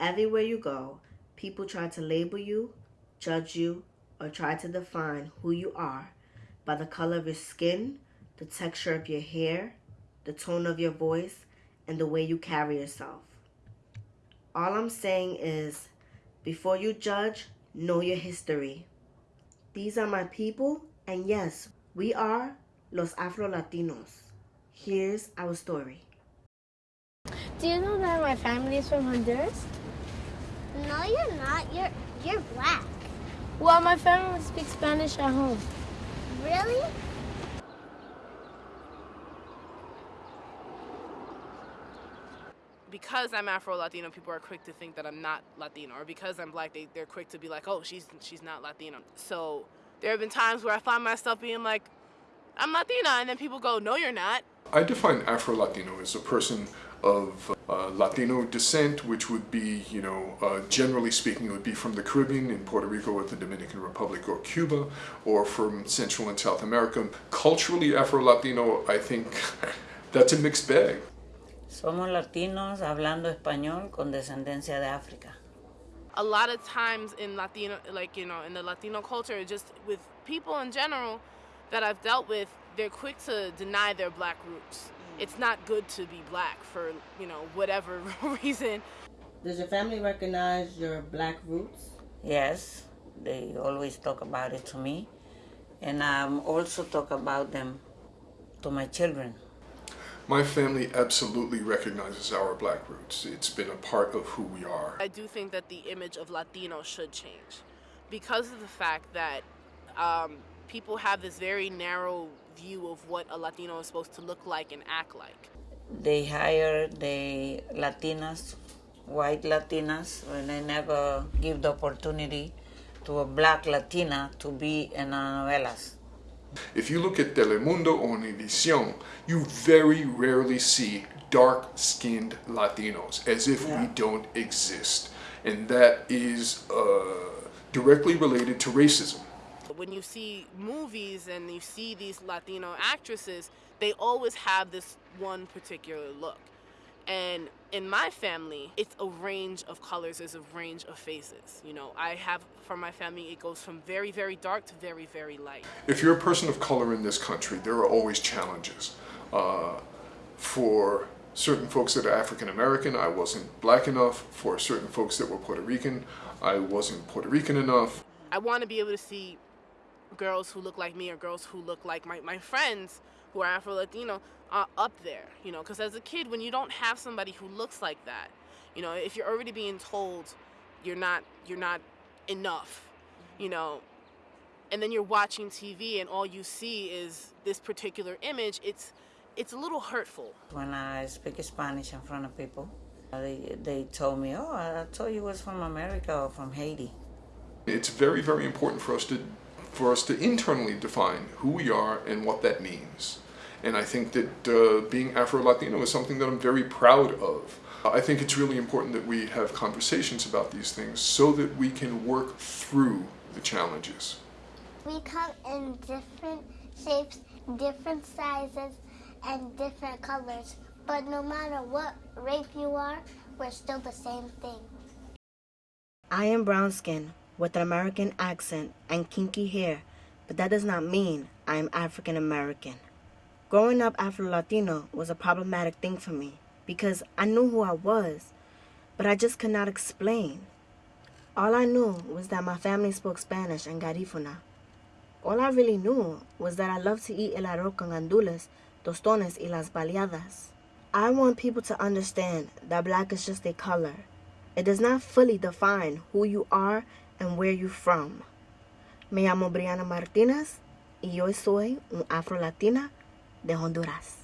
Everywhere you go, people try to label you, judge you, or try to define who you are by the color of your skin, the texture of your hair, the tone of your voice, and the way you carry yourself. All I'm saying is, before you judge, know your history. These are my people, and yes, we are Los Afro Latinos. Here's our story. Do you know that my family is from Honduras? No, you're not. You're you're black. Well, my family speaks Spanish at home. Really? because I'm Afro Latino, people are quick to think that I'm not Latino, or because I'm black, they, they're quick to be like, oh, she's she's not Latino. So there have been times where I find myself being like, I'm Latina, and then people go, no, you're not. I define Afro Latino as a person of uh, Latino descent, which would be, you know, uh, generally speaking, it would be from the Caribbean, in Puerto Rico or the Dominican Republic or Cuba, or from Central and South America. Culturally, Afro Latino, I think that's a mixed bag. Somos latinos hablando español con descendencia de África. A lot of times in Latino, like, you know, in the Latino culture, just with people in general that I've dealt with, they're quick to deny their black roots. It's not good to be black for, you know, whatever reason. Does your family recognize your black roots? Yes, they always talk about it to me. And I um, also talk about them to my children. My family absolutely recognizes our black roots. It's been a part of who we are. I do think that the image of Latino should change because of the fact that um, people have this very narrow view of what a Latino is supposed to look like and act like. They hire the Latinas, white Latinas, and they never give the opportunity to a black Latina to be in novelas. If you look at Telemundo or Univision, you very rarely see dark-skinned Latinos, as if yeah. we don't exist. And that is uh, directly related to racism. When you see movies and you see these Latino actresses, they always have this one particular look. And in my family, it's a range of colors, there's a range of faces. You know, I have, for my family, it goes from very, very dark to very, very light. If you're a person of color in this country, there are always challenges. Uh, for certain folks that are African American, I wasn't black enough. For certain folks that were Puerto Rican, I wasn't Puerto Rican enough. I want to be able to see girls who look like me or girls who look like my, my friends who are Afro-Latino uh, up there, you know, because as a kid, when you don't have somebody who looks like that, you know, if you're already being told you're not, you're not enough, you know, and then you're watching TV and all you see is this particular image, it's, it's a little hurtful. When I speak Spanish in front of people, they, they told me, oh, I thought you was from America or from Haiti. It's very, very important for us to for us to internally define who we are and what that means. And I think that uh, being Afro-Latino is something that I'm very proud of. I think it's really important that we have conversations about these things so that we can work through the challenges. We come in different shapes, different sizes, and different colors. But no matter what race you are, we're still the same thing. I am brown skin with an American accent and kinky hair, but that does not mean I am African American. Growing up Afro-Latino was a problematic thing for me because I knew who I was, but I just could not explain. All I knew was that my family spoke Spanish and Garifuna. All I really knew was that I loved to eat el arroz con gandules, tostones y las baleadas. I want people to understand that black is just a color. It does not fully define who you are and where you're from. Me llamo Brianna Martinez y yo soy un afro-latina de Honduras.